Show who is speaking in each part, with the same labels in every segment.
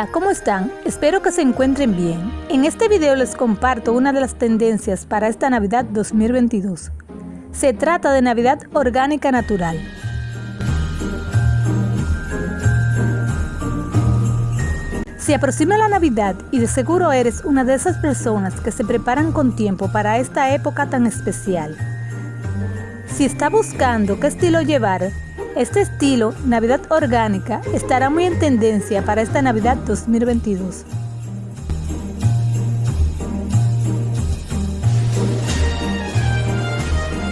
Speaker 1: Hola, ¿cómo están? Espero que se encuentren bien. En este video les comparto una de las tendencias para esta Navidad 2022. Se trata de Navidad Orgánica Natural. Se aproxima la Navidad y de seguro eres una de esas personas que se preparan con tiempo para esta época tan especial. Si está buscando qué estilo llevar, este estilo, Navidad Orgánica, estará muy en tendencia para esta Navidad 2022.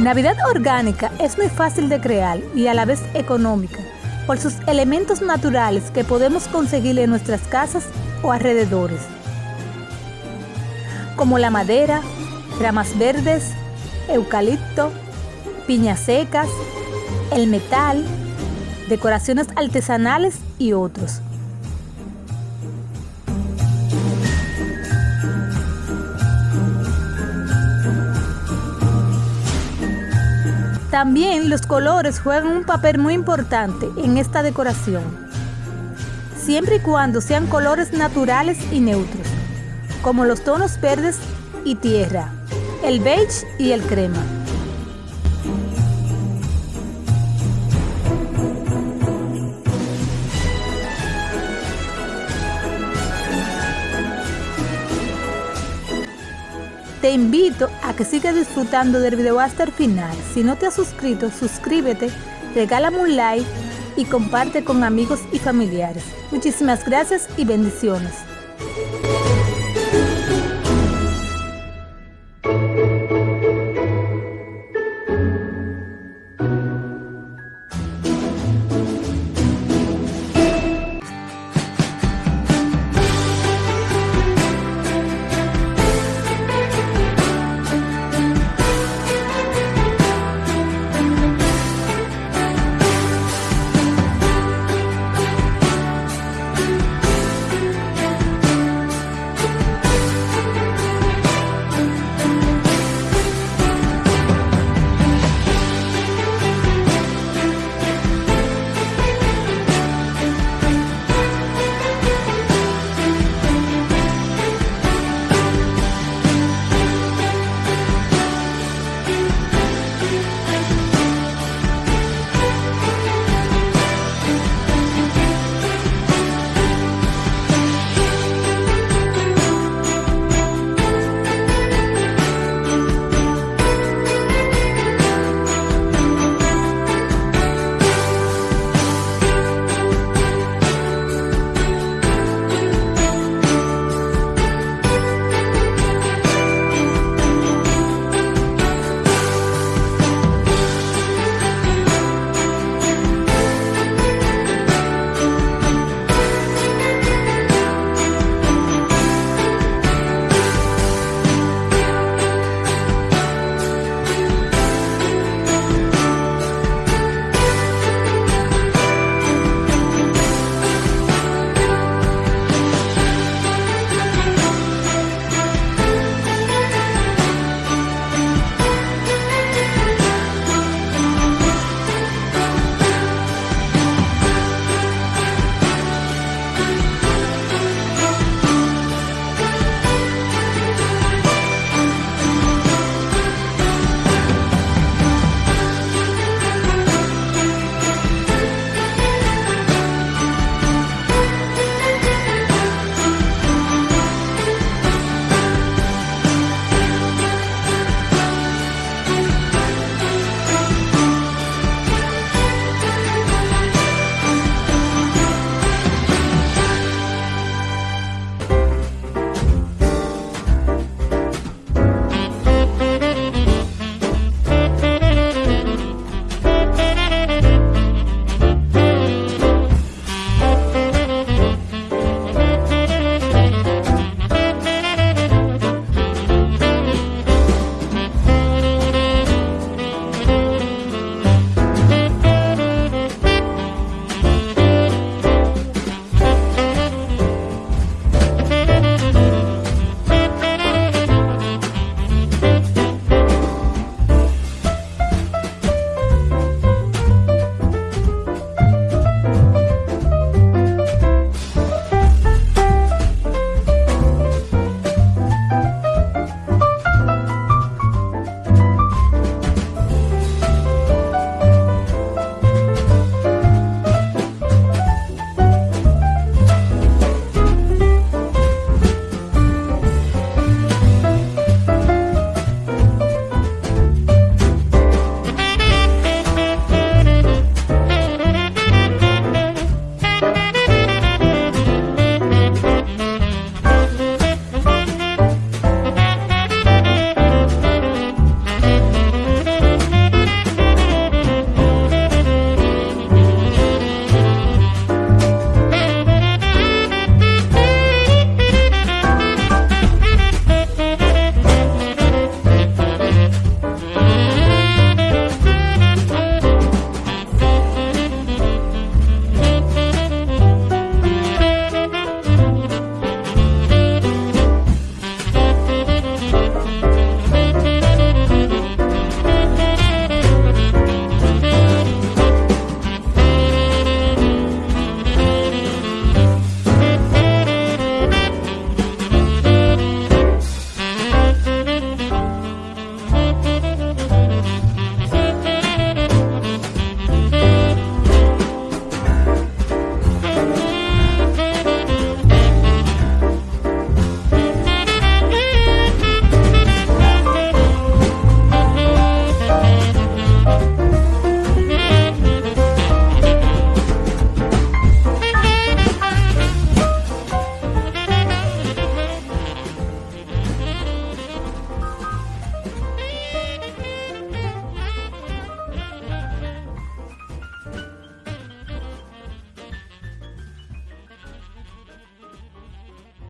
Speaker 1: Navidad Orgánica es muy fácil de crear y a la vez económica por sus elementos naturales que podemos conseguir en nuestras casas o alrededores, como la madera, ramas verdes, eucalipto, piñas secas, el metal, decoraciones artesanales y otros. También los colores juegan un papel muy importante en esta decoración, siempre y cuando sean colores naturales y neutros, como los tonos verdes y tierra, el beige y el crema. Te invito a que sigas disfrutando del video hasta el final. Si no te has suscrito, suscríbete, regálame un like y comparte con amigos y familiares. Muchísimas gracias y bendiciones.